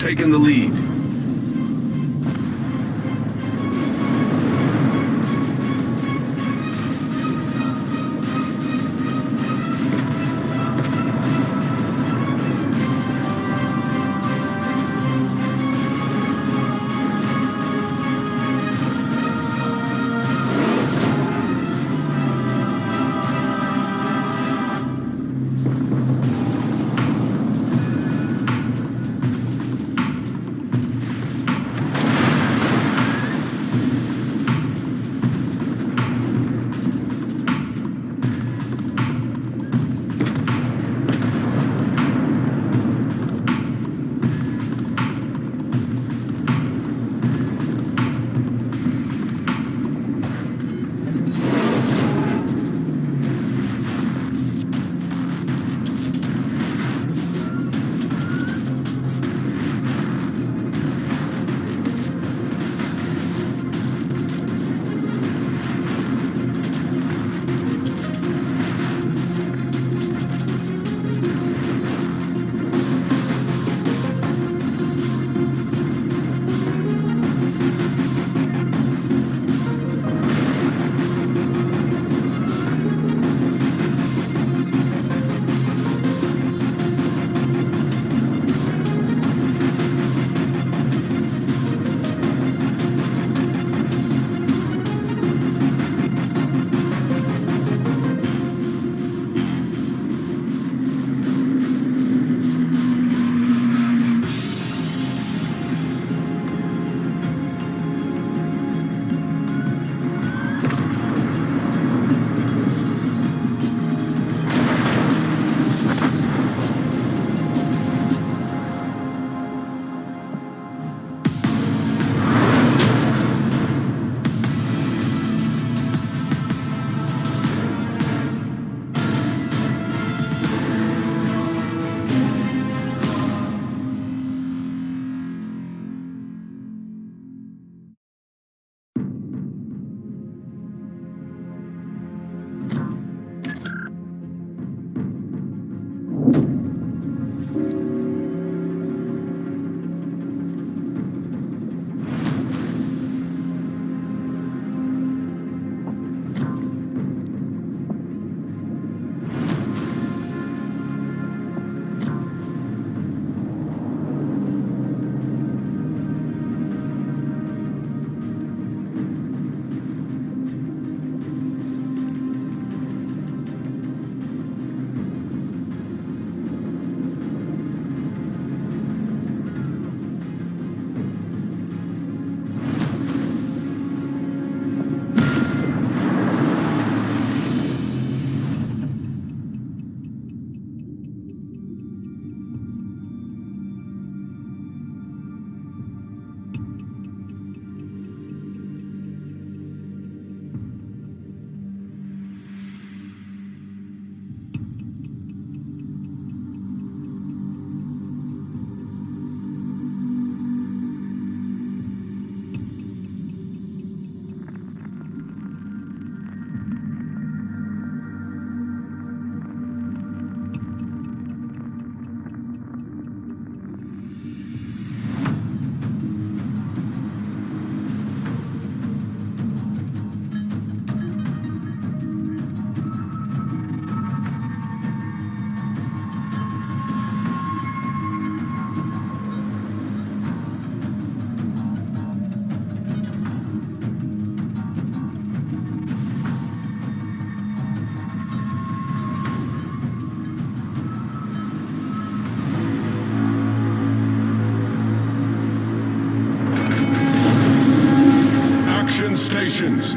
taken the lead.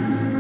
Stations. Enemy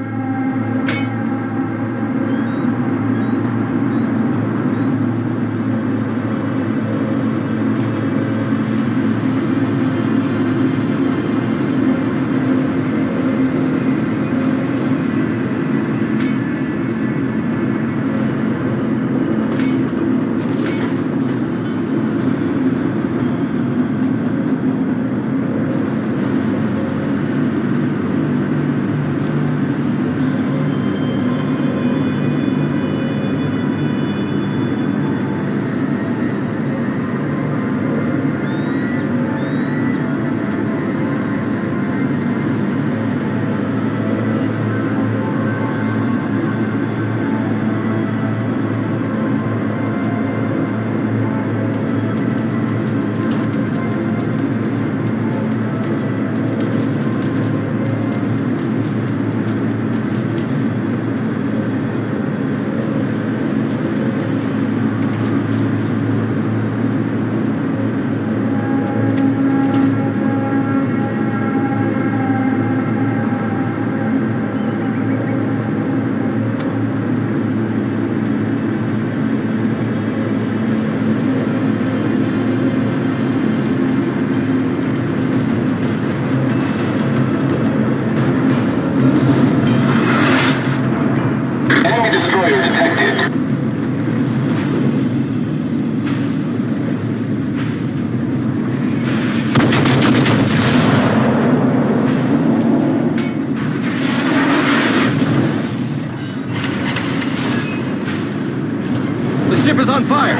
on fire!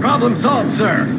Problem solved, sir.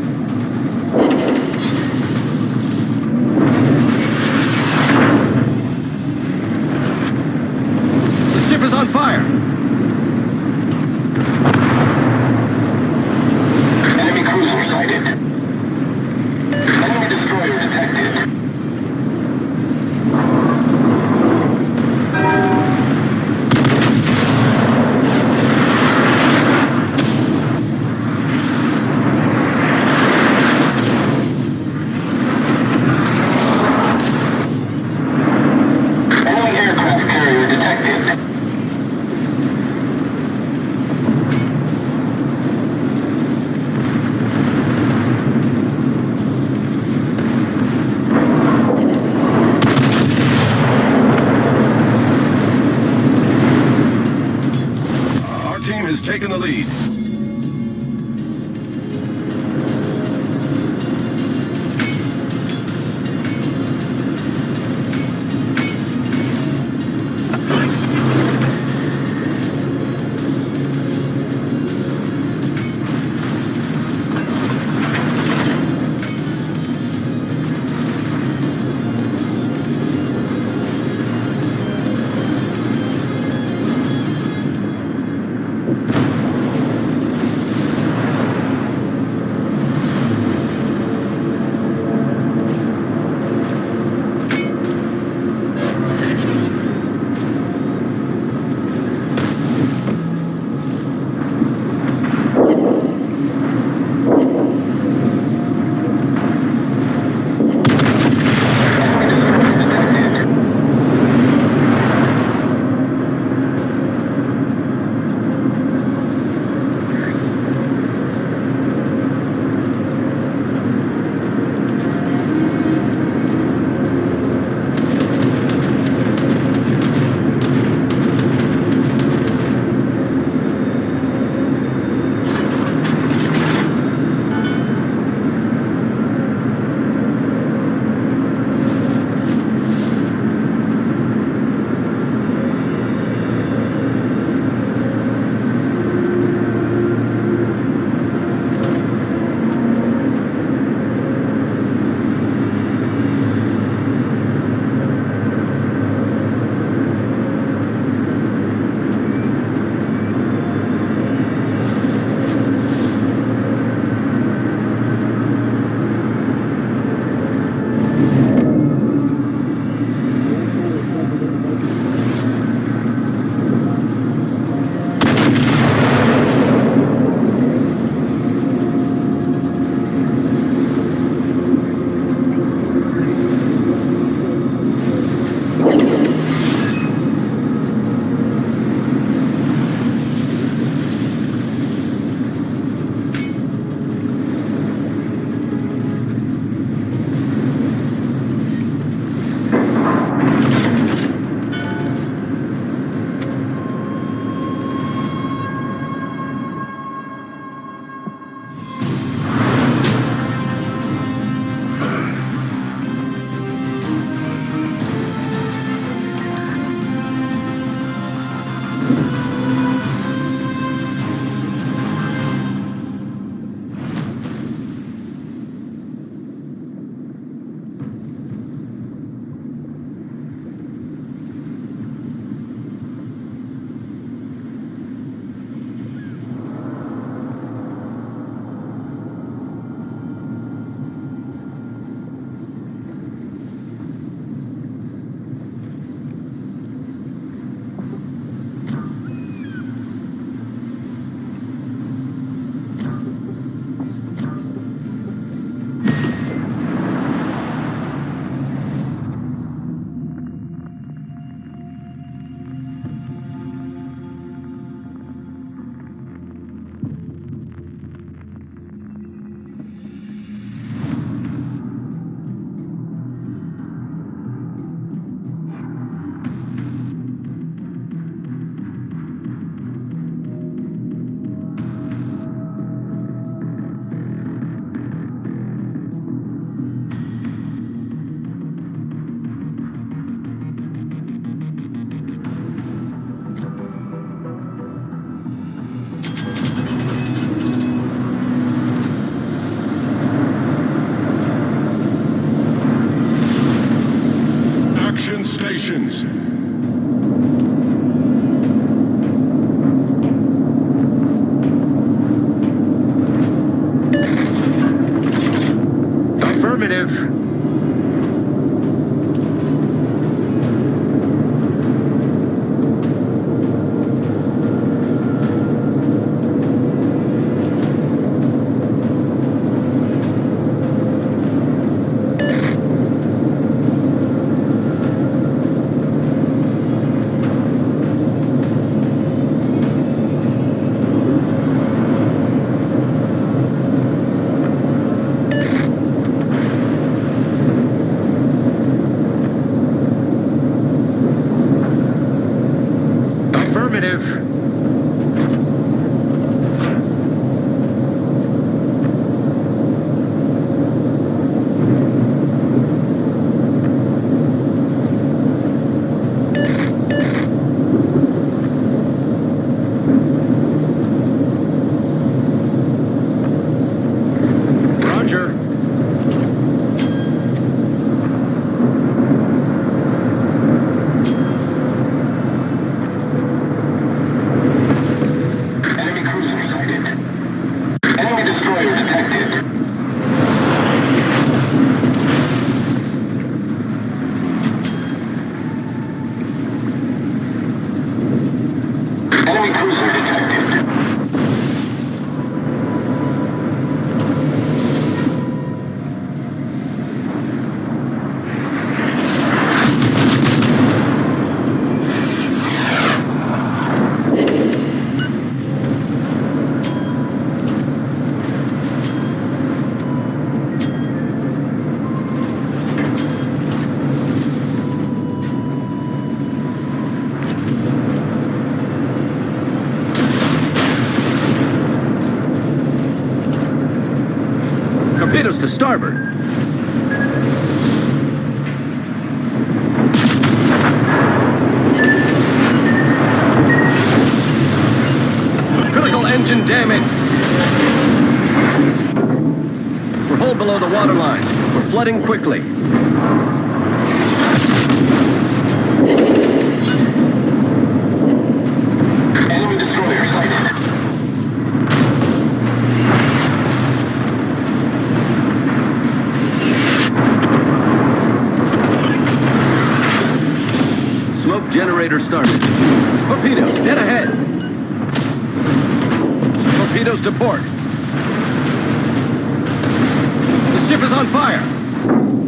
Torpedoes to starboard. Critical engine damage. We're hull below the waterline. We're flooding quickly. On fire.